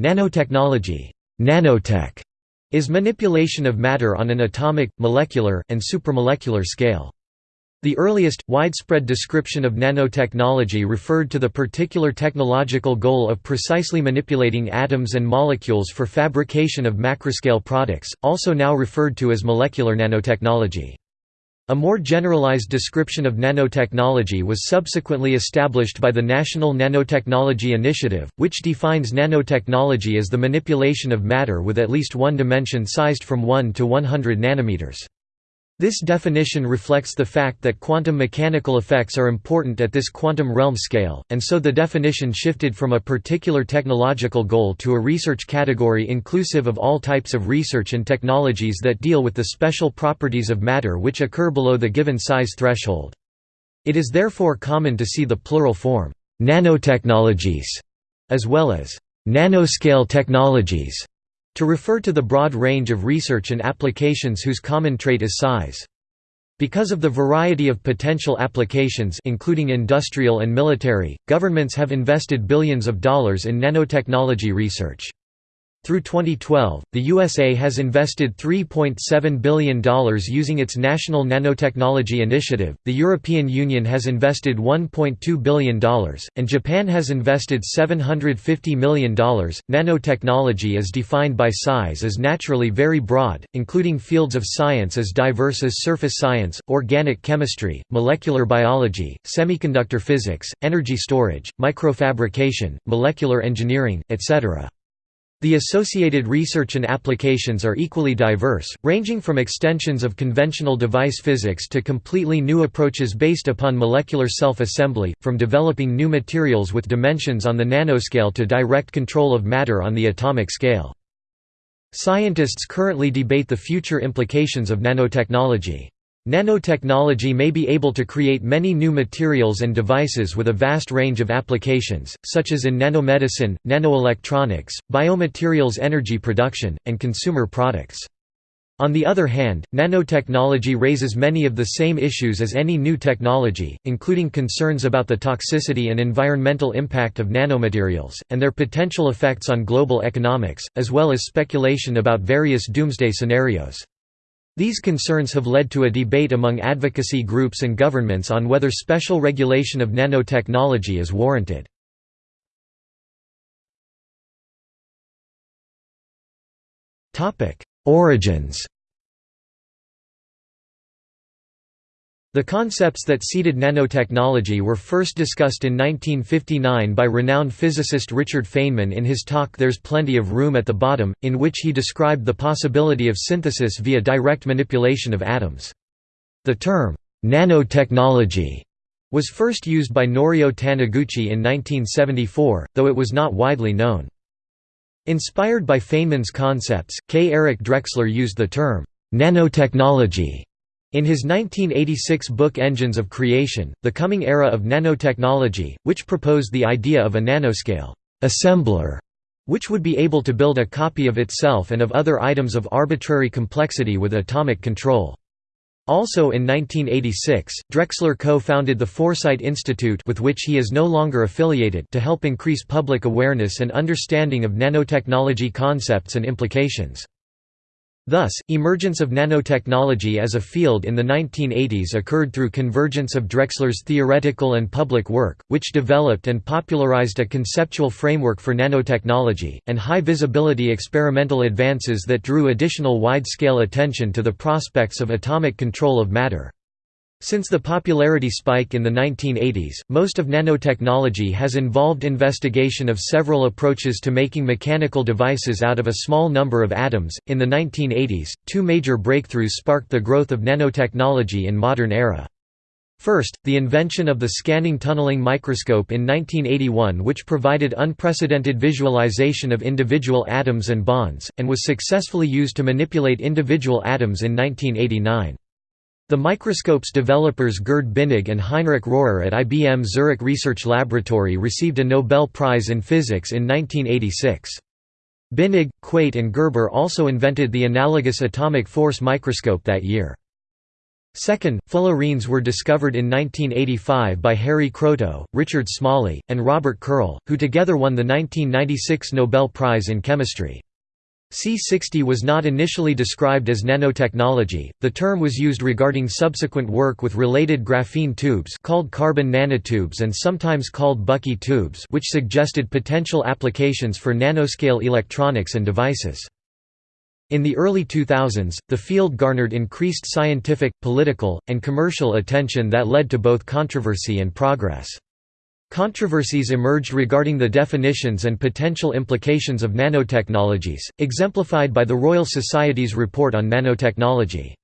Nanotechnology nanotech", is manipulation of matter on an atomic, molecular, and supramolecular scale. The earliest, widespread description of nanotechnology referred to the particular technological goal of precisely manipulating atoms and molecules for fabrication of macroscale products, also now referred to as molecular nanotechnology. A more generalized description of nanotechnology was subsequently established by the National Nanotechnology Initiative, which defines nanotechnology as the manipulation of matter with at least one dimension sized from 1 to 100 nanometers. This definition reflects the fact that quantum mechanical effects are important at this quantum realm scale, and so the definition shifted from a particular technological goal to a research category inclusive of all types of research and technologies that deal with the special properties of matter which occur below the given size threshold. It is therefore common to see the plural form, nanotechnologies, as well as nanoscale technologies to refer to the broad range of research and applications whose common trait is size. Because of the variety of potential applications including industrial and military, governments have invested billions of dollars in nanotechnology research. Through 2012, the USA has invested $3.7 billion using its National Nanotechnology Initiative, the European Union has invested $1.2 billion, and Japan has invested $750 million. Nanotechnology is defined by size as naturally very broad, including fields of science as diverse as surface science, organic chemistry, molecular biology, semiconductor physics, energy storage, microfabrication, molecular engineering, etc. The associated research and applications are equally diverse, ranging from extensions of conventional device physics to completely new approaches based upon molecular self-assembly, from developing new materials with dimensions on the nanoscale to direct control of matter on the atomic scale. Scientists currently debate the future implications of nanotechnology. Nanotechnology may be able to create many new materials and devices with a vast range of applications, such as in nanomedicine, nanoelectronics, biomaterials energy production, and consumer products. On the other hand, nanotechnology raises many of the same issues as any new technology, including concerns about the toxicity and environmental impact of nanomaterials, and their potential effects on global economics, as well as speculation about various doomsday scenarios. These concerns have led to a debate among advocacy groups and governments on whether special regulation of nanotechnology is warranted. Origins The concepts that seeded nanotechnology were first discussed in 1959 by renowned physicist Richard Feynman in his talk There's Plenty of Room at the Bottom, in which he described the possibility of synthesis via direct manipulation of atoms. The term, nanotechnology, was first used by Norio Taniguchi in 1974, though it was not widely known. Inspired by Feynman's concepts, K. Eric Drexler used the term, nanotechnology in his 1986 book Engines of Creation, The Coming Era of Nanotechnology, which proposed the idea of a nanoscale assembler, which would be able to build a copy of itself and of other items of arbitrary complexity with atomic control. Also in 1986, Drexler co-founded the Foresight Institute with which he is no longer affiliated to help increase public awareness and understanding of nanotechnology concepts and implications. Thus, emergence of nanotechnology as a field in the 1980s occurred through convergence of Drexler's theoretical and public work, which developed and popularized a conceptual framework for nanotechnology, and high-visibility experimental advances that drew additional wide-scale attention to the prospects of atomic control of matter. Since the popularity spike in the 1980s, most of nanotechnology has involved investigation of several approaches to making mechanical devices out of a small number of atoms. In the 1980s, two major breakthroughs sparked the growth of nanotechnology in modern era. First, the invention of the scanning tunneling microscope in 1981 which provided unprecedented visualization of individual atoms and bonds, and was successfully used to manipulate individual atoms in 1989. The microscope's developers Gerd Binnig and Heinrich Rohrer at IBM Zurich Research Laboratory received a Nobel Prize in Physics in 1986. Binnig, Quate and Gerber also invented the analogous atomic force microscope that year. Second, fullerenes were discovered in 1985 by Harry Kroto, Richard Smalley, and Robert Curl, who together won the 1996 Nobel Prize in Chemistry. C60 was not initially described as nanotechnology, the term was used regarding subsequent work with related graphene tubes called carbon nanotubes and sometimes called Bucky tubes which suggested potential applications for nanoscale electronics and devices. In the early 2000s, the field garnered increased scientific, political, and commercial attention that led to both controversy and progress. Controversies emerged regarding the definitions and potential implications of nanotechnologies, exemplified by the Royal Society's report on nanotechnology.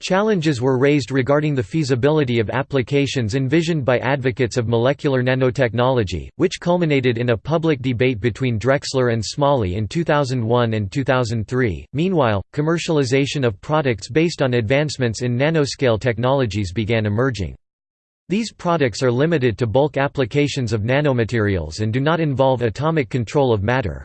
Challenges were raised regarding the feasibility of applications envisioned by advocates of molecular nanotechnology, which culminated in a public debate between Drexler and Smalley in 2001 and 2003. Meanwhile, commercialization of products based on advancements in nanoscale technologies began emerging. These products are limited to bulk applications of nanomaterials and do not involve atomic control of matter.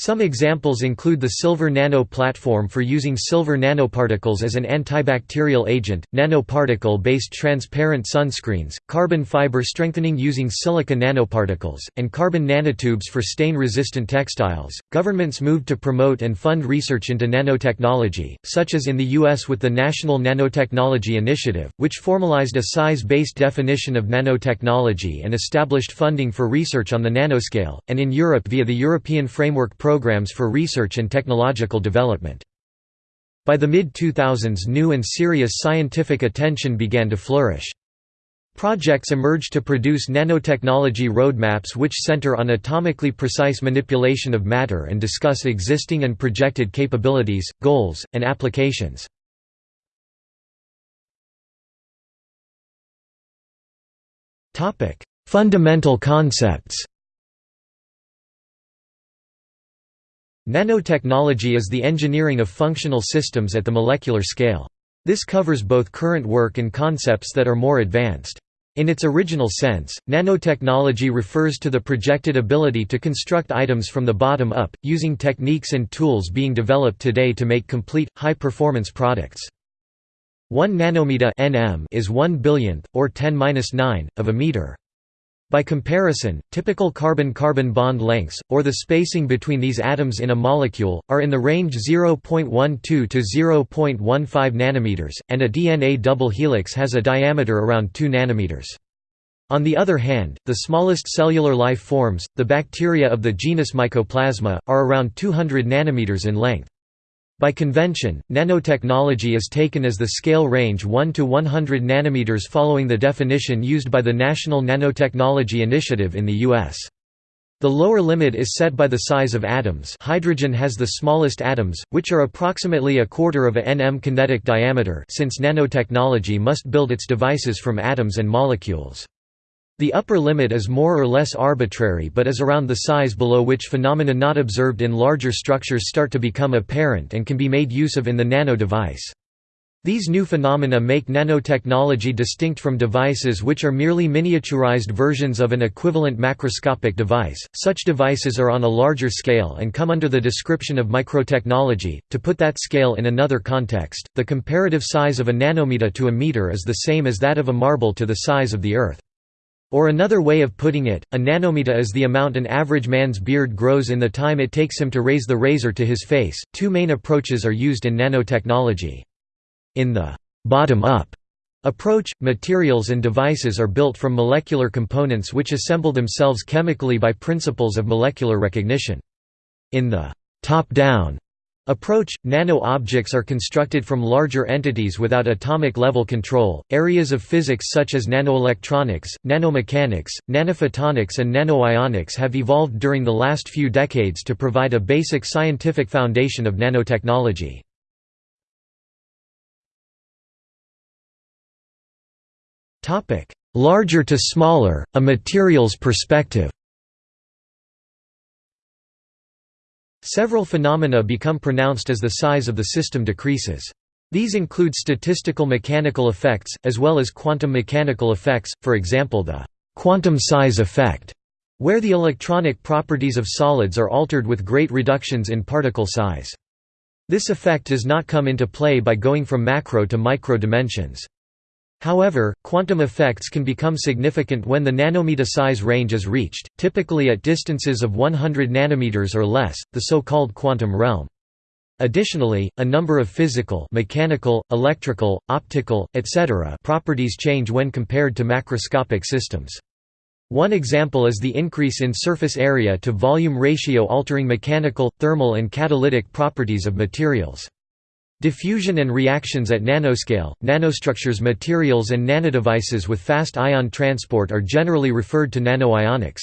Some examples include the Silver Nano platform for using silver nanoparticles as an antibacterial agent, nanoparticle-based transparent sunscreens, carbon fiber strengthening using silica nanoparticles, and carbon nanotubes for stain-resistant textiles. Governments moved to promote and fund research into nanotechnology, such as in the US with the National Nanotechnology Initiative, which formalized a size-based definition of nanotechnology and established funding for research on the nanoscale, and in Europe via the European Framework programs for research and technological development. By the mid-2000s new and serious scientific attention began to flourish. Projects emerged to produce nanotechnology roadmaps which center on atomically precise manipulation of matter and discuss existing and projected capabilities, goals, and applications. Fundamental concepts Nanotechnology is the engineering of functional systems at the molecular scale. This covers both current work and concepts that are more advanced. In its original sense, nanotechnology refers to the projected ability to construct items from the bottom up, using techniques and tools being developed today to make complete, high-performance products. 1 nanometer nm is 1 billionth, or 10-9, of a meter. By comparison, typical carbon-carbon bond lengths, or the spacing between these atoms in a molecule, are in the range 0.12 to 0.15 nanometers, and a DNA double helix has a diameter around 2 nanometers. On the other hand, the smallest cellular life forms, the bacteria of the genus Mycoplasma, are around 200 nanometers in length. By convention, nanotechnology is taken as the scale range 1 to 100 nanometers following the definition used by the National Nanotechnology Initiative in the U.S. The lower limit is set by the size of atoms hydrogen has the smallest atoms, which are approximately a quarter of a nm kinetic diameter since nanotechnology must build its devices from atoms and molecules. The upper limit is more or less arbitrary but is around the size below which phenomena not observed in larger structures start to become apparent and can be made use of in the nano device. These new phenomena make nanotechnology distinct from devices which are merely miniaturized versions of an equivalent macroscopic device. Such devices are on a larger scale and come under the description of microtechnology. To put that scale in another context, the comparative size of a nanometer to a meter is the same as that of a marble to the size of the Earth. Or another way of putting it, a nanometer is the amount an average man's beard grows in the time it takes him to raise the razor to his face. Two main approaches are used in nanotechnology. In the bottom up approach, materials and devices are built from molecular components which assemble themselves chemically by principles of molecular recognition. In the top down approach, nano-objects are constructed from larger entities without atomic-level control. Areas of physics such as nanoelectronics, nanomechanics, nanophotonics and nanoionics have evolved during the last few decades to provide a basic scientific foundation of nanotechnology. Larger to smaller, a materials perspective Several phenomena become pronounced as the size of the system decreases. These include statistical mechanical effects, as well as quantum mechanical effects, for example the quantum size effect, where the electronic properties of solids are altered with great reductions in particle size. This effect does not come into play by going from macro to micro dimensions. However, quantum effects can become significant when the nanometer size range is reached, typically at distances of 100 nanometers or less, the so-called quantum realm. Additionally, a number of physical mechanical, electrical, optical, etc. properties change when compared to macroscopic systems. One example is the increase in surface area to volume ratio altering mechanical, thermal and catalytic properties of materials. Diffusion and reactions at nanoscale, nanostructures materials and nanodevices with fast ion transport are generally referred to nanoionics.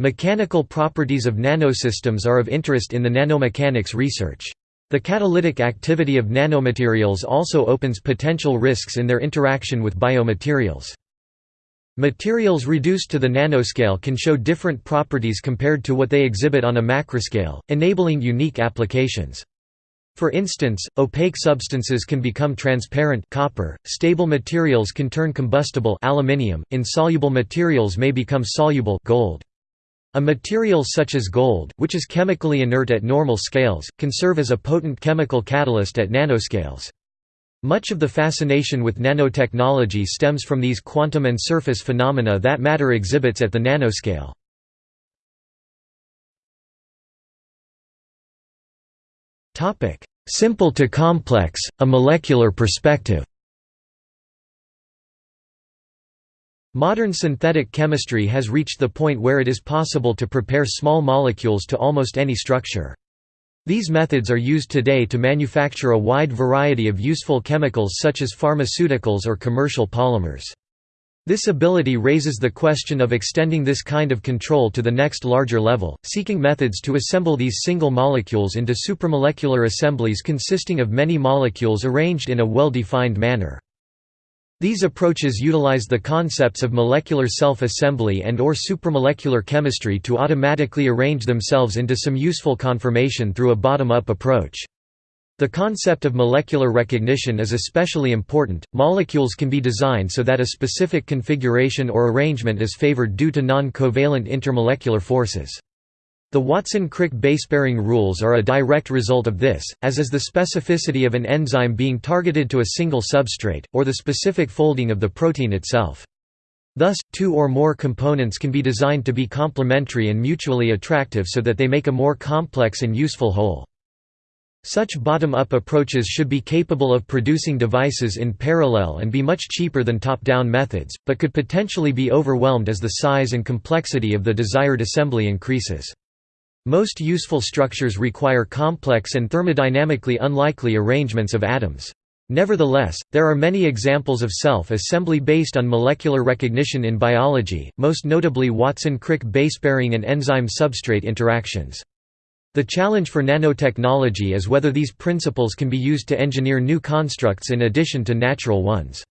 Mechanical properties of nanosystems are of interest in the nanomechanics research. The catalytic activity of nanomaterials also opens potential risks in their interaction with biomaterials. Materials reduced to the nanoscale can show different properties compared to what they exhibit on a macroscale, enabling unique applications. For instance, opaque substances can become transparent copper, stable materials can turn combustible aluminium, insoluble materials may become soluble gold. A material such as gold, which is chemically inert at normal scales, can serve as a potent chemical catalyst at nanoscales. Much of the fascination with nanotechnology stems from these quantum and surface phenomena that matter exhibits at the nanoscale. Topic: Simple to complex: a molecular perspective. Modern synthetic chemistry has reached the point where it is possible to prepare small molecules to almost any structure. These methods are used today to manufacture a wide variety of useful chemicals such as pharmaceuticals or commercial polymers. This ability raises the question of extending this kind of control to the next larger level, seeking methods to assemble these single molecules into supramolecular assemblies consisting of many molecules arranged in a well-defined manner. These approaches utilize the concepts of molecular self-assembly and or supramolecular chemistry to automatically arrange themselves into some useful conformation through a bottom-up approach. The concept of molecular recognition is especially important. Molecules can be designed so that a specific configuration or arrangement is favored due to non-covalent intermolecular forces. The Watson-Crick base-pairing rules are a direct result of this, as is the specificity of an enzyme being targeted to a single substrate, or the specific folding of the protein itself. Thus, two or more components can be designed to be complementary and mutually attractive so that they make a more complex and useful whole. Such bottom-up approaches should be capable of producing devices in parallel and be much cheaper than top-down methods, but could potentially be overwhelmed as the size and complexity of the desired assembly increases. Most useful structures require complex and thermodynamically unlikely arrangements of atoms. Nevertheless, there are many examples of self-assembly based on molecular recognition in biology, most notably Watson-Crick base-pairing and enzyme-substrate interactions. The challenge for nanotechnology is whether these principles can be used to engineer new constructs in addition to natural ones.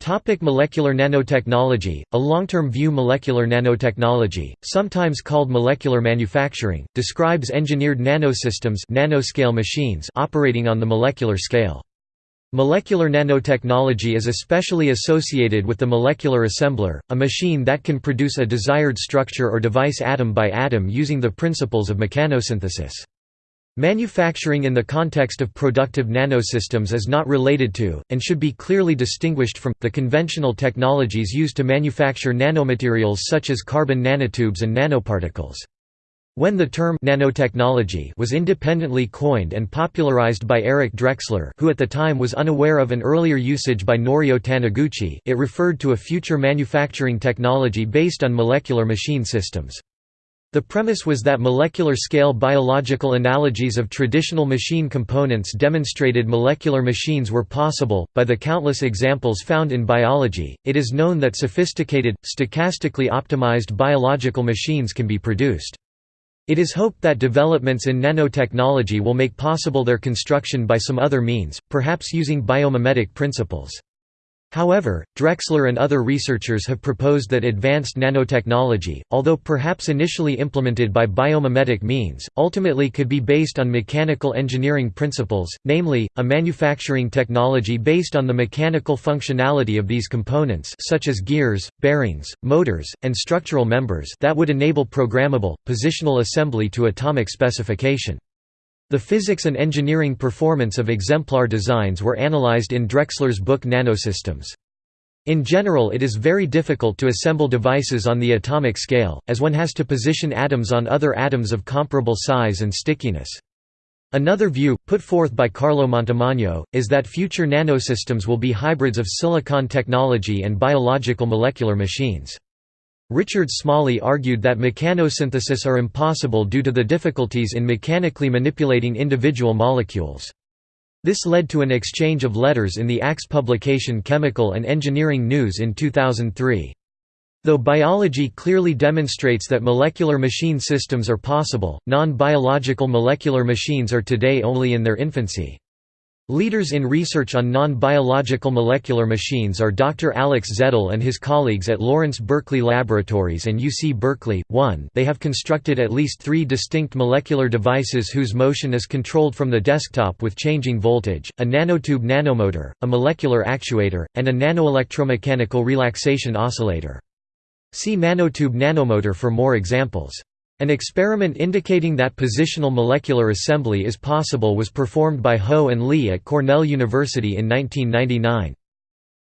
Topic molecular nanotechnology A long-term view molecular nanotechnology, sometimes called molecular manufacturing, describes engineered nanosystems nanoscale machines operating on the molecular scale. Molecular nanotechnology is especially associated with the molecular assembler, a machine that can produce a desired structure or device atom by atom using the principles of mechanosynthesis. Manufacturing in the context of productive nanosystems is not related to, and should be clearly distinguished from, the conventional technologies used to manufacture nanomaterials such as carbon nanotubes and nanoparticles. When the term nanotechnology was independently coined and popularized by Eric Drexler who at the time was unaware of an earlier usage by Norio Taniguchi, it referred to a future manufacturing technology based on molecular machine systems. The premise was that molecular-scale biological analogies of traditional machine components demonstrated molecular machines were possible. By the countless examples found in biology, it is known that sophisticated, stochastically optimized biological machines can be produced. It is hoped that developments in nanotechnology will make possible their construction by some other means, perhaps using biomimetic principles. However, Drexler and other researchers have proposed that advanced nanotechnology, although perhaps initially implemented by biomimetic means, ultimately could be based on mechanical engineering principles, namely, a manufacturing technology based on the mechanical functionality of these components such as gears, bearings, motors, and structural members that would enable programmable, positional assembly to atomic specification. The physics and engineering performance of exemplar designs were analyzed in Drexler's book Nanosystems. In general it is very difficult to assemble devices on the atomic scale, as one has to position atoms on other atoms of comparable size and stickiness. Another view, put forth by Carlo Montemagno, is that future nanosystems will be hybrids of silicon technology and biological molecular machines. Richard Smalley argued that mechanosynthesis are impossible due to the difficulties in mechanically manipulating individual molecules. This led to an exchange of letters in the ACS publication Chemical and Engineering News in 2003. Though biology clearly demonstrates that molecular machine systems are possible, non-biological molecular machines are today only in their infancy. Leaders in research on non-biological molecular machines are Dr. Alex Zettl and his colleagues at Lawrence Berkeley Laboratories and UC Berkeley. 1 They have constructed at least three distinct molecular devices whose motion is controlled from the desktop with changing voltage, a nanotube nanomotor, a molecular actuator, and a nanoelectromechanical relaxation oscillator. See nanotube nanomotor for more examples. An experiment indicating that positional molecular assembly is possible was performed by Ho and Lee at Cornell University in 1999.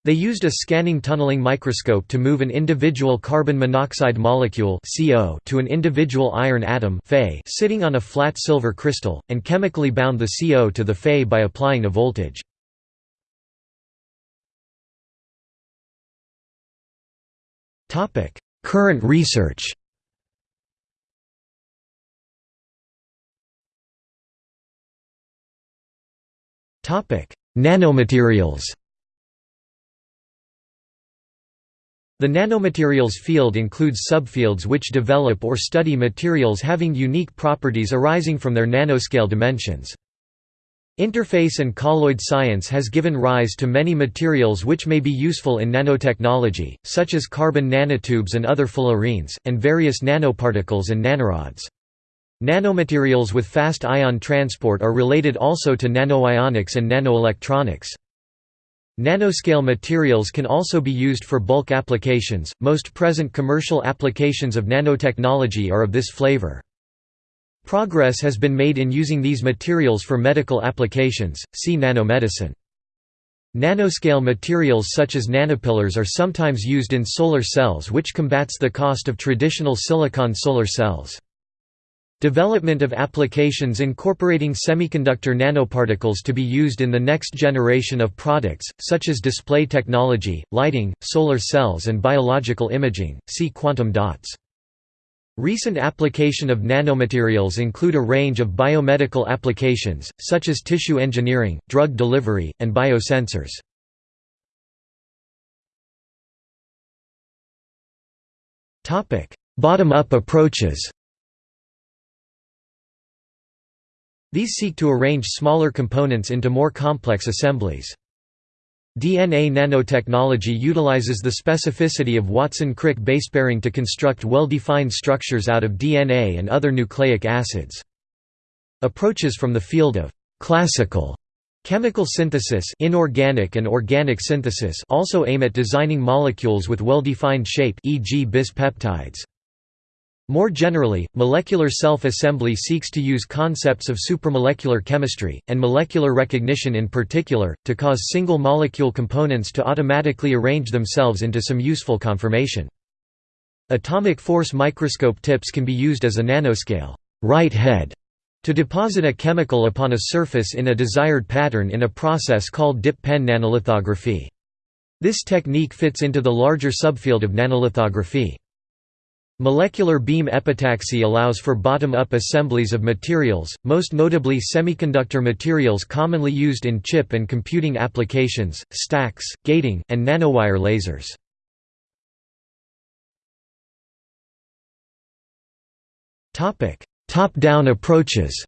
They used a scanning tunneling microscope to move an individual carbon monoxide molecule CO to an individual iron atom Fe sitting on a flat silver crystal, and chemically bound the CO to the Fe by applying a voltage. Current research Nanomaterials The nanomaterials field includes subfields which develop or study materials having unique properties arising from their nanoscale dimensions. Interface and colloid science has given rise to many materials which may be useful in nanotechnology, such as carbon nanotubes and other fullerenes, and various nanoparticles and nanorods. Nanomaterials with fast ion transport are related also to nanoionics and nanoelectronics. Nanoscale materials can also be used for bulk applications. Most present commercial applications of nanotechnology are of this flavor. Progress has been made in using these materials for medical applications. See nanomedicine. Nanoscale materials such as nanopillars are sometimes used in solar cells which combats the cost of traditional silicon solar cells. Development of applications incorporating semiconductor nanoparticles to be used in the next generation of products, such as display technology, lighting, solar cells and biological imaging, see quantum dots. Recent application of nanomaterials include a range of biomedical applications, such as tissue engineering, drug delivery, and biosensors. Bottom-up approaches These seek to arrange smaller components into more complex assemblies. DNA nanotechnology utilizes the specificity of Watson-Crick base pairing to construct well-defined structures out of DNA and other nucleic acids. Approaches from the field of classical chemical synthesis inorganic and organic synthesis also aim at designing molecules with well-defined shape e.g. bis peptides. More generally, molecular self-assembly seeks to use concepts of supramolecular chemistry, and molecular recognition in particular, to cause single-molecule components to automatically arrange themselves into some useful conformation. Atomic force microscope tips can be used as a nanoscale write head to deposit a chemical upon a surface in a desired pattern in a process called dip pen nanolithography. This technique fits into the larger subfield of nanolithography. Molecular beam epitaxy allows for bottom-up assemblies of materials, most notably semiconductor materials commonly used in chip and computing applications, stacks, gating, and nanowire lasers. Top-down approaches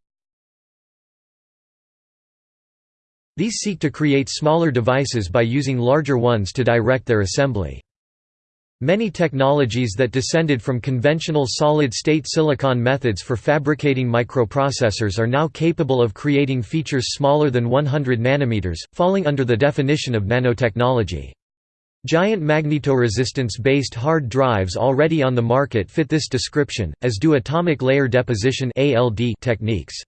These seek to create smaller devices by using larger ones to direct their assembly. Many technologies that descended from conventional solid-state silicon methods for fabricating microprocessors are now capable of creating features smaller than 100 nanometers, falling under the definition of nanotechnology. Giant magnetoresistance-based hard drives already on the market fit this description, as do atomic layer deposition techniques.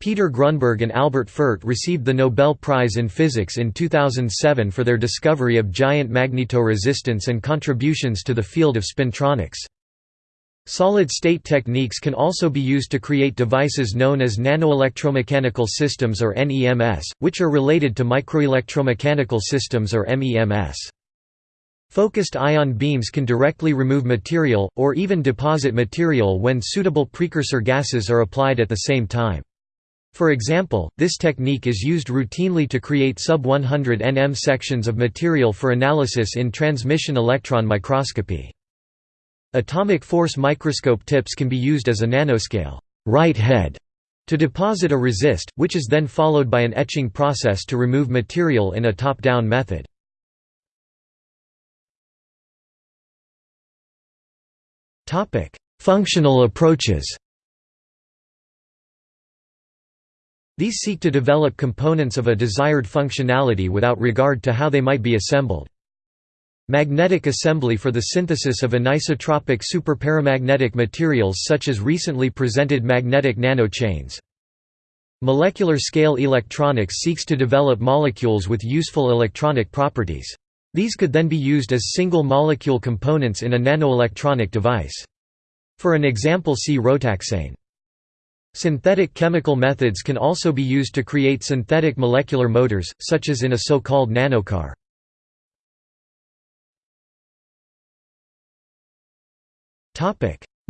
Peter Grunberg and Albert Fert received the Nobel Prize in Physics in 2007 for their discovery of giant magnetoresistance and contributions to the field of spintronics. Solid-state techniques can also be used to create devices known as nanoelectromechanical systems or NEMS, which are related to microelectromechanical systems or MEMS. Focused ion beams can directly remove material, or even deposit material when suitable precursor gases are applied at the same time. For example, this technique is used routinely to create sub-100 nm sections of material for analysis in transmission electron microscopy. Atomic force microscope tips can be used as a nanoscale write head to deposit a resist, which is then followed by an etching process to remove material in a top-down method. Functional approaches These seek to develop components of a desired functionality without regard to how they might be assembled. Magnetic assembly for the synthesis of anisotropic superparamagnetic materials such as recently presented magnetic nanochains. Molecular scale electronics seeks to develop molecules with useful electronic properties. These could then be used as single molecule components in a nanoelectronic device. For an example see Rotaxane. Synthetic chemical methods can also be used to create synthetic molecular motors, such as in a so-called nanocar.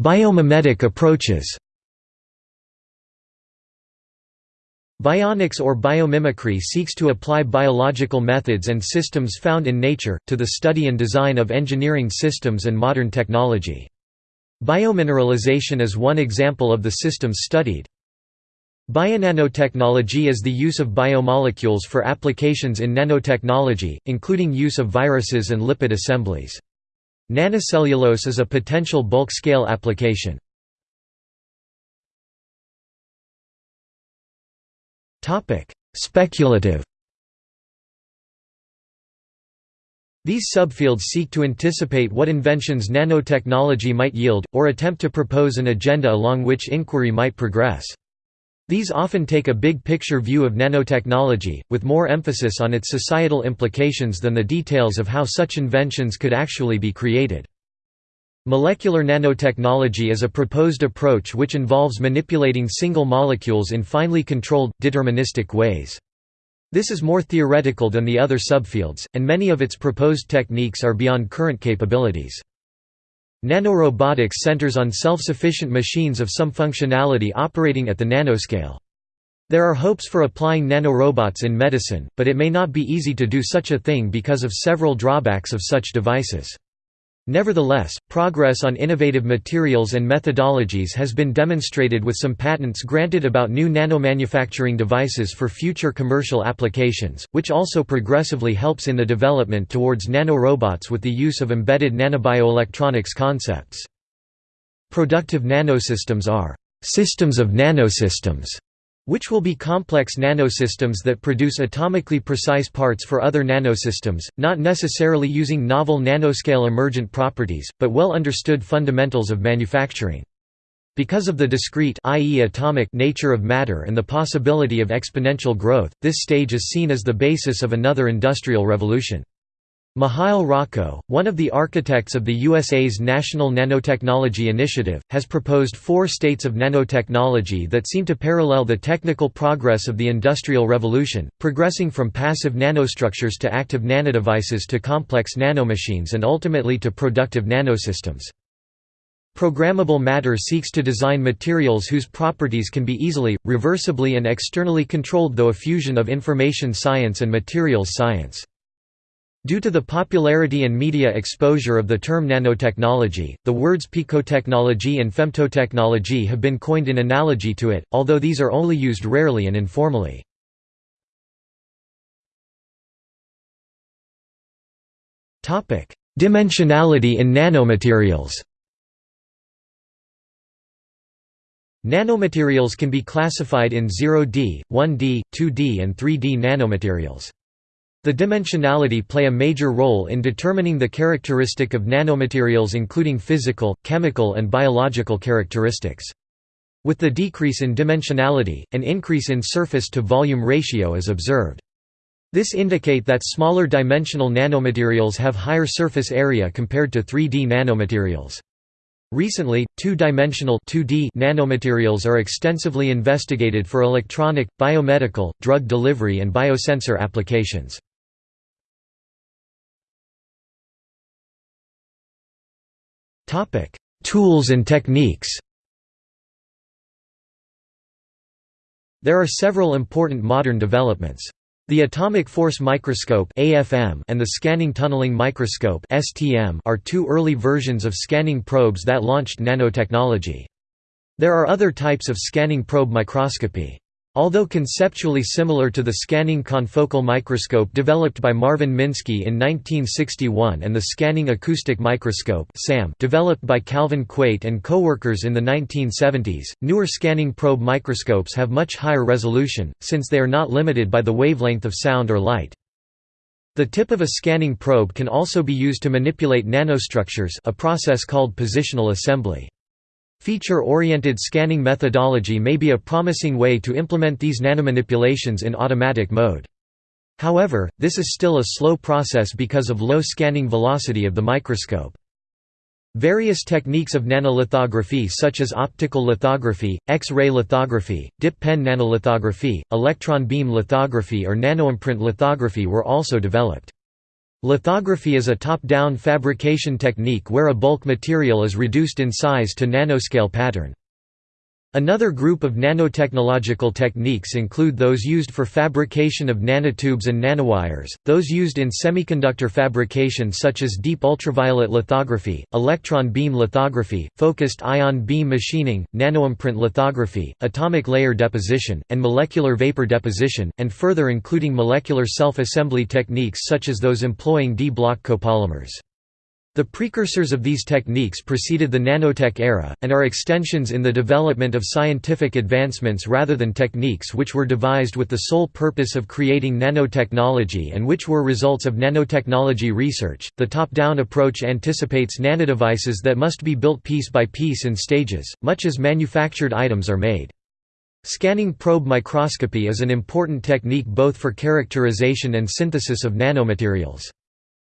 Biomimetic approaches Bionics or biomimicry seeks to apply biological methods and systems found in nature, to the study and design of engineering systems and modern technology. Biomineralization is one example of the systems studied. Bionanotechnology is the use of biomolecules for applications in nanotechnology, including use of viruses and lipid assemblies. Nanocellulose is a potential bulk-scale application. Speculative These subfields seek to anticipate what inventions nanotechnology might yield, or attempt to propose an agenda along which inquiry might progress. These often take a big-picture view of nanotechnology, with more emphasis on its societal implications than the details of how such inventions could actually be created. Molecular nanotechnology is a proposed approach which involves manipulating single molecules in finely controlled, deterministic ways. This is more theoretical than the other subfields, and many of its proposed techniques are beyond current capabilities. Nanorobotics centers on self-sufficient machines of some functionality operating at the nanoscale. There are hopes for applying nanorobots in medicine, but it may not be easy to do such a thing because of several drawbacks of such devices. Nevertheless, progress on innovative materials and methodologies has been demonstrated with some patents granted about new nanomanufacturing devices for future commercial applications, which also progressively helps in the development towards nanorobots with the use of embedded nanobioelectronics concepts. Productive nanosystems are systems of nanosystems which will be complex nanosystems that produce atomically precise parts for other nanosystems, not necessarily using novel nanoscale emergent properties, but well understood fundamentals of manufacturing. Because of the discrete i.e. atomic nature of matter and the possibility of exponential growth, this stage is seen as the basis of another industrial revolution. Mihail Roco, one of the architects of the USA's National Nanotechnology Initiative, has proposed four states of nanotechnology that seem to parallel the technical progress of the Industrial Revolution, progressing from passive nanostructures to active nanodevices to complex nanomachines and ultimately to productive nanosystems. Programmable matter seeks to design materials whose properties can be easily, reversibly and externally controlled though a fusion of information science and materials science. Due to the popularity and media exposure of the term nanotechnology, the words picotechnology and femtotechnology have been coined in analogy to it, although these are only used rarely and informally. Dimensionality in nanomaterials Nanomaterials can be classified in 0D, 1D, 2D and 3D nanomaterials. The dimensionality play a major role in determining the characteristic of nanomaterials including physical, chemical and biological characteristics. With the decrease in dimensionality, an increase in surface-to-volume ratio is observed. This indicate that smaller dimensional nanomaterials have higher surface area compared to 3D nanomaterials. Recently, two-dimensional nanomaterials are extensively investigated for electronic, biomedical, drug delivery and biosensor applications. Tools and techniques There are several important modern developments. The atomic force microscope (AFM) and the scanning tunneling microscope (STM) are two early versions of scanning probes that launched nanotechnology. There are other types of scanning probe microscopy. Although conceptually similar to the scanning confocal microscope developed by Marvin Minsky in 1961 and the scanning acoustic microscope developed by Calvin Quate and coworkers in the 1970s, newer scanning probe microscopes have much higher resolution, since they are not limited by the wavelength of sound or light. The tip of a scanning probe can also be used to manipulate nanostructures a process called positional assembly. Feature-oriented scanning methodology may be a promising way to implement these nanomanipulations in automatic mode. However, this is still a slow process because of low scanning velocity of the microscope. Various techniques of nanolithography such as optical lithography, X-ray lithography, dip pen nanolithography, electron beam lithography or nanoimprint lithography were also developed. Lithography is a top-down fabrication technique where a bulk material is reduced in size to nanoscale pattern. Another group of nanotechnological techniques include those used for fabrication of nanotubes and nanowires, those used in semiconductor fabrication such as deep ultraviolet lithography, electron beam lithography, focused ion beam machining, nanoimprint lithography, atomic layer deposition, and molecular vapor deposition, and further including molecular self-assembly techniques such as those employing di-block copolymers. The precursors of these techniques preceded the nanotech era, and are extensions in the development of scientific advancements rather than techniques which were devised with the sole purpose of creating nanotechnology and which were results of nanotechnology research. The top down approach anticipates nanodevices that must be built piece by piece in stages, much as manufactured items are made. Scanning probe microscopy is an important technique both for characterization and synthesis of nanomaterials.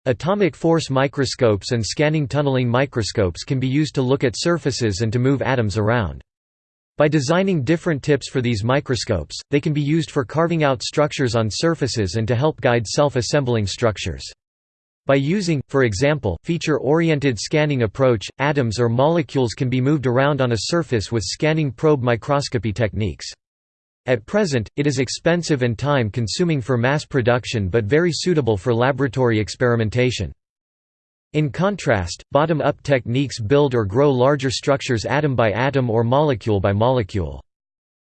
Atomic force microscopes and scanning tunneling microscopes can be used to look at surfaces and to move atoms around. By designing different tips for these microscopes, they can be used for carving out structures on surfaces and to help guide self-assembling structures. By using, for example, feature-oriented scanning approach, atoms or molecules can be moved around on a surface with scanning probe microscopy techniques. At present, it is expensive and time-consuming for mass production but very suitable for laboratory experimentation. In contrast, bottom-up techniques build or grow larger structures atom by atom or molecule by molecule.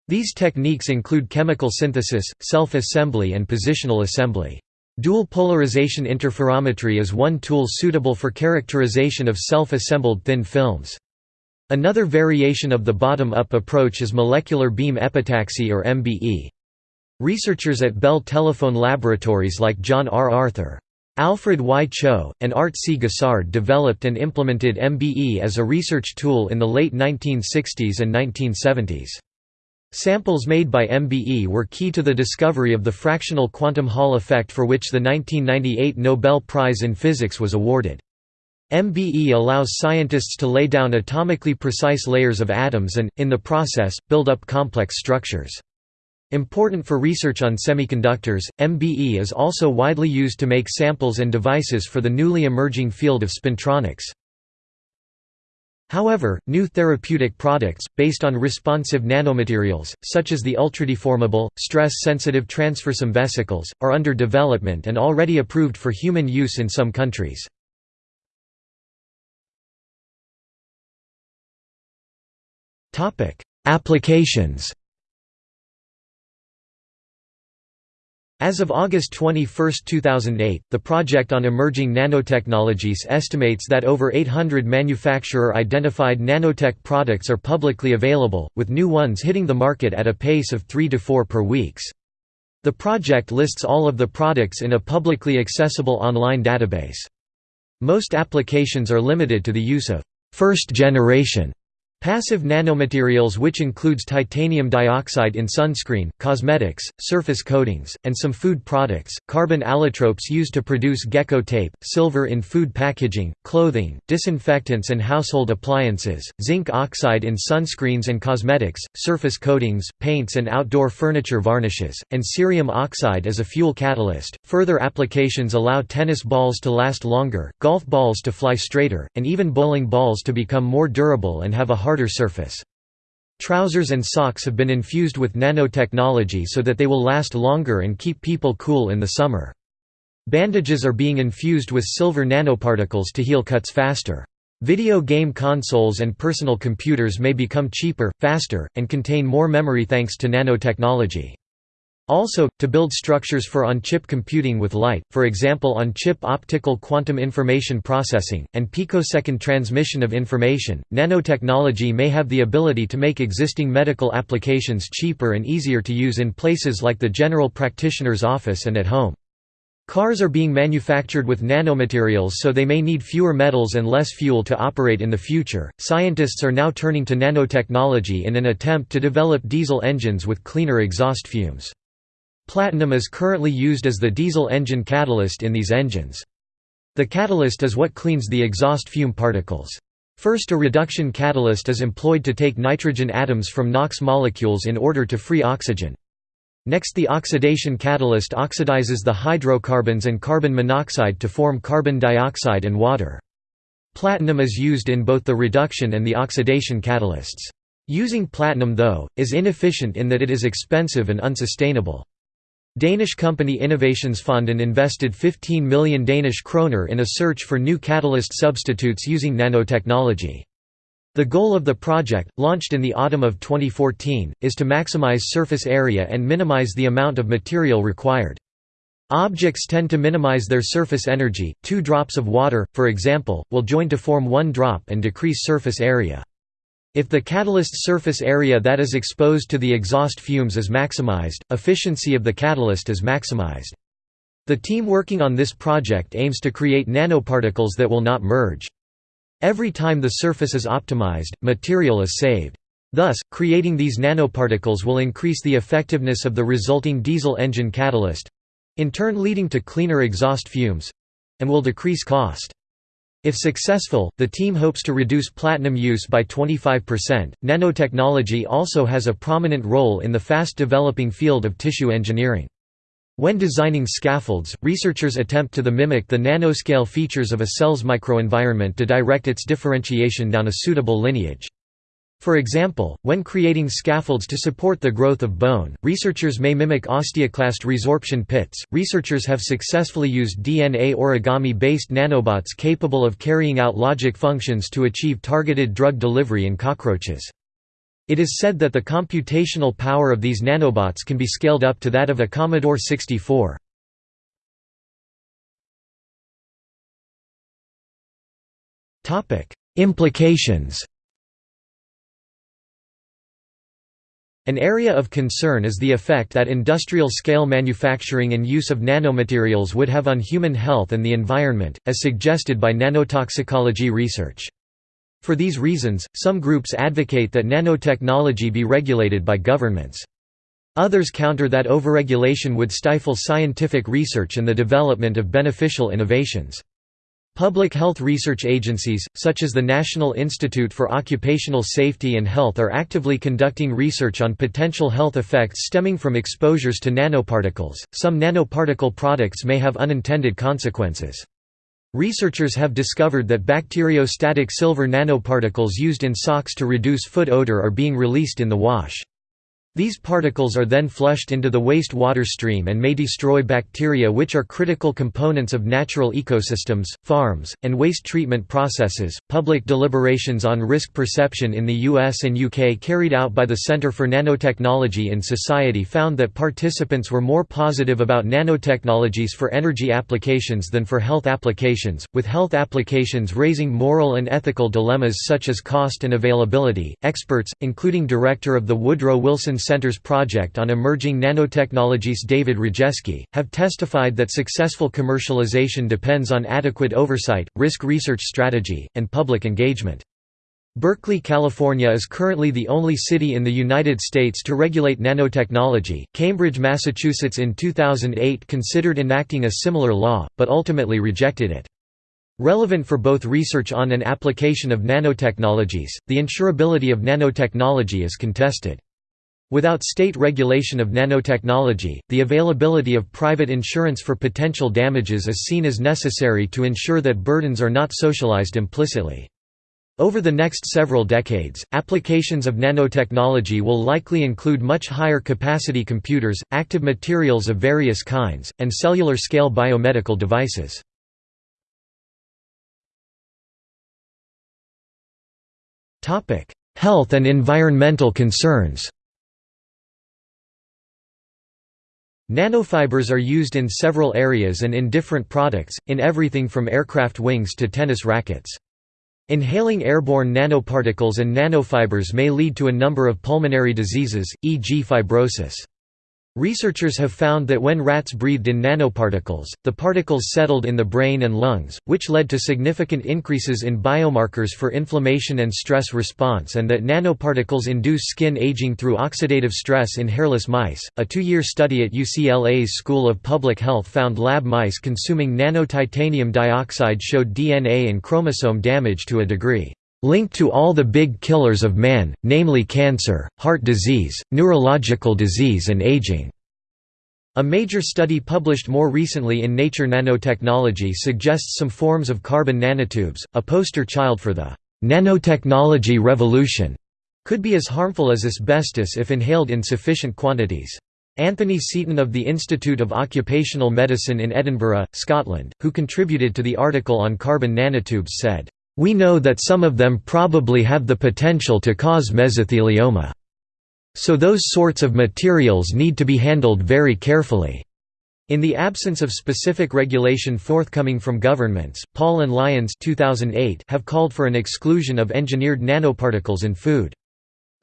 These techniques include chemical synthesis, self-assembly and positional assembly. Dual polarization interferometry is one tool suitable for characterization of self-assembled thin films. Another variation of the bottom-up approach is molecular beam epitaxy or MBE. Researchers at Bell Telephone Laboratories like John R. Arthur, Alfred Y. Cho, and Art C. Gossard developed and implemented MBE as a research tool in the late 1960s and 1970s. Samples made by MBE were key to the discovery of the fractional quantum Hall effect for which the 1998 Nobel Prize in Physics was awarded. MBE allows scientists to lay down atomically precise layers of atoms and, in the process, build up complex structures. Important for research on semiconductors, MBE is also widely used to make samples and devices for the newly emerging field of spintronics. However, new therapeutic products, based on responsive nanomaterials, such as the ultradeformable, stress-sensitive transfersome vesicles, are under development and already approved for human use in some countries. Topic: Applications. As of August 21, 2008, the Project on Emerging Nanotechnologies estimates that over 800 manufacturer-identified nanotech products are publicly available, with new ones hitting the market at a pace of 3 to 4 per weeks. The project lists all of the products in a publicly accessible online database. Most applications are limited to the use of first-generation Passive nanomaterials which includes titanium dioxide in sunscreen, cosmetics, surface coatings, and some food products, carbon allotropes used to produce gecko tape, silver in food packaging, clothing, disinfectants and household appliances, zinc oxide in sunscreens and cosmetics, surface coatings, paints and outdoor furniture varnishes, and cerium oxide as a fuel catalyst. Further applications allow tennis balls to last longer, golf balls to fly straighter, and even bowling balls to become more durable and have a hard harder surface. Trousers and socks have been infused with nanotechnology so that they will last longer and keep people cool in the summer. Bandages are being infused with silver nanoparticles to heal cuts faster. Video game consoles and personal computers may become cheaper, faster, and contain more memory thanks to nanotechnology. Also, to build structures for on-chip computing with light, for example on-chip optical quantum information processing, and picosecond transmission of information, nanotechnology may have the ability to make existing medical applications cheaper and easier to use in places like the general practitioner's office and at home. Cars are being manufactured with nanomaterials so they may need fewer metals and less fuel to operate in the future. Scientists are now turning to nanotechnology in an attempt to develop diesel engines with cleaner exhaust fumes. Platinum is currently used as the diesel engine catalyst in these engines. The catalyst is what cleans the exhaust fume particles. First a reduction catalyst is employed to take nitrogen atoms from NOx molecules in order to free oxygen. Next the oxidation catalyst oxidizes the hydrocarbons and carbon monoxide to form carbon dioxide and water. Platinum is used in both the reduction and the oxidation catalysts. Using platinum though, is inefficient in that it is expensive and unsustainable. Danish company Innovationsfonden invested 15 million Danish kroner in a search for new catalyst substitutes using nanotechnology. The goal of the project, launched in the autumn of 2014, is to maximize surface area and minimize the amount of material required. Objects tend to minimize their surface energy, two drops of water, for example, will join to form one drop and decrease surface area. If the catalyst surface area that is exposed to the exhaust fumes is maximized, efficiency of the catalyst is maximized. The team working on this project aims to create nanoparticles that will not merge. Every time the surface is optimized, material is saved. Thus, creating these nanoparticles will increase the effectiveness of the resulting diesel engine catalyst—in turn leading to cleaner exhaust fumes—and will decrease cost. If successful, the team hopes to reduce platinum use by 25%. Nanotechnology also has a prominent role in the fast developing field of tissue engineering. When designing scaffolds, researchers attempt to the mimic the nanoscale features of a cell's microenvironment to direct its differentiation down a suitable lineage. For example, when creating scaffolds to support the growth of bone, researchers may mimic osteoclast resorption pits. Researchers have successfully used DNA origami based nanobots capable of carrying out logic functions to achieve targeted drug delivery in cockroaches. It is said that the computational power of these nanobots can be scaled up to that of a Commodore 64. Implications An area of concern is the effect that industrial-scale manufacturing and use of nanomaterials would have on human health and the environment, as suggested by nanotoxicology research. For these reasons, some groups advocate that nanotechnology be regulated by governments. Others counter that overregulation would stifle scientific research and the development of beneficial innovations. Public health research agencies, such as the National Institute for Occupational Safety and Health are actively conducting research on potential health effects stemming from exposures to nanoparticles. Some nanoparticle products may have unintended consequences. Researchers have discovered that bacteriostatic silver nanoparticles used in socks to reduce foot odor are being released in the wash. These particles are then flushed into the waste water stream and may destroy bacteria which are critical components of natural ecosystems, farms, and waste treatment processes. Public deliberations on risk perception in the US and UK carried out by the Centre for Nanotechnology in Society found that participants were more positive about nanotechnologies for energy applications than for health applications, with health applications raising moral and ethical dilemmas such as cost and availability. Experts, including director of the Woodrow Wilson Center's project on emerging nanotechnologies David Rejeski, have testified that successful commercialization depends on adequate oversight, risk research strategy, and public engagement. Berkeley, California is currently the only city in the United States to regulate nanotechnology. Cambridge, Massachusetts in 2008 considered enacting a similar law, but ultimately rejected it. Relevant for both research on and application of nanotechnologies, the insurability of nanotechnology is contested. Without state regulation of nanotechnology, the availability of private insurance for potential damages is seen as necessary to ensure that burdens are not socialized implicitly. Over the next several decades, applications of nanotechnology will likely include much higher capacity computers, active materials of various kinds, and cellular-scale biomedical devices. Health and environmental concerns Nanofibers are used in several areas and in different products, in everything from aircraft wings to tennis rackets. Inhaling airborne nanoparticles and nanofibers may lead to a number of pulmonary diseases, e.g. fibrosis. Researchers have found that when rats breathed in nanoparticles, the particles settled in the brain and lungs, which led to significant increases in biomarkers for inflammation and stress response, and that nanoparticles induce skin aging through oxidative stress in hairless mice. A two year study at UCLA's School of Public Health found lab mice consuming nanotitanium dioxide showed DNA and chromosome damage to a degree linked to all the big killers of man, namely cancer, heart disease, neurological disease and aging. A major study published more recently in Nature Nanotechnology suggests some forms of carbon nanotubes, a poster child for the nanotechnology revolution, could be as harmful as asbestos if inhaled in sufficient quantities. Anthony Seaton of the Institute of Occupational Medicine in Edinburgh, Scotland, who contributed to the article on carbon nanotubes said, we know that some of them probably have the potential to cause mesothelioma. So those sorts of materials need to be handled very carefully. In the absence of specific regulation forthcoming from governments, Paul and Lyons 2008 have called for an exclusion of engineered nanoparticles in food.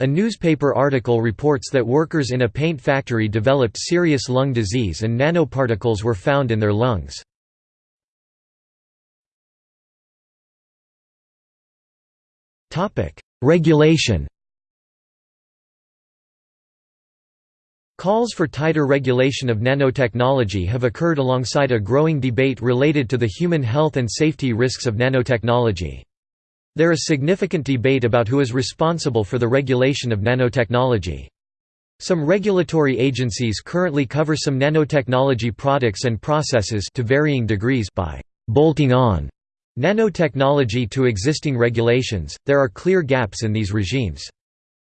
A newspaper article reports that workers in a paint factory developed serious lung disease and nanoparticles were found in their lungs. Topic: Regulation. Calls for tighter regulation of nanotechnology have occurred alongside a growing debate related to the human health and safety risks of nanotechnology. There is significant debate about who is responsible for the regulation of nanotechnology. Some regulatory agencies currently cover some nanotechnology products and processes to varying degrees by bolting on Nanotechnology to existing regulations, there are clear gaps in these regimes.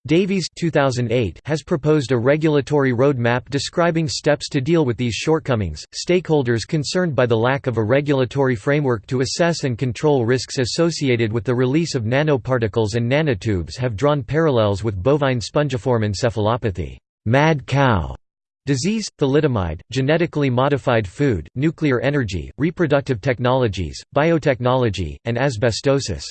Davies 2008 has proposed a regulatory roadmap describing steps to deal with these shortcomings. Stakeholders concerned by the lack of a regulatory framework to assess and control risks associated with the release of nanoparticles and nanotubes have drawn parallels with bovine spongiform encephalopathy, mad cow Disease, thalidomide, genetically modified food, nuclear energy, reproductive technologies, biotechnology, and asbestosis.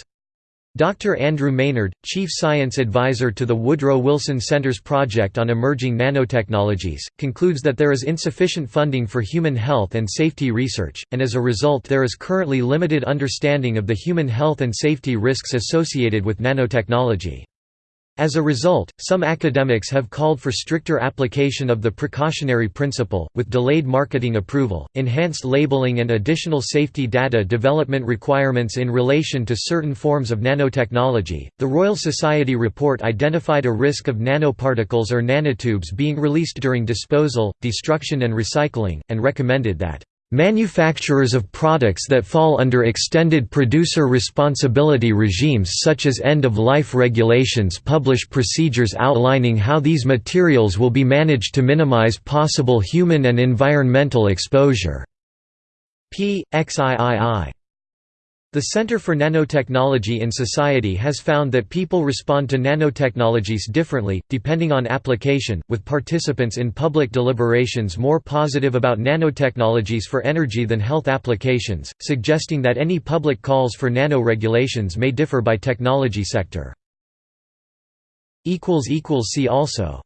Dr. Andrew Maynard, Chief Science Advisor to the Woodrow Wilson Center's Project on Emerging Nanotechnologies, concludes that there is insufficient funding for human health and safety research, and as a result there is currently limited understanding of the human health and safety risks associated with nanotechnology. As a result, some academics have called for stricter application of the precautionary principle, with delayed marketing approval, enhanced labeling and additional safety data development requirements in relation to certain forms of nanotechnology. The Royal Society report identified a risk of nanoparticles or nanotubes being released during disposal, destruction, and recycling, and recommended that Manufacturers of products that fall under extended producer responsibility regimes such as end-of-life regulations publish procedures outlining how these materials will be managed to minimize possible human and environmental exposure. P. XIII the Center for Nanotechnology in Society has found that people respond to nanotechnologies differently, depending on application, with participants in public deliberations more positive about nanotechnologies for energy than health applications, suggesting that any public calls for nano-regulations may differ by technology sector. See also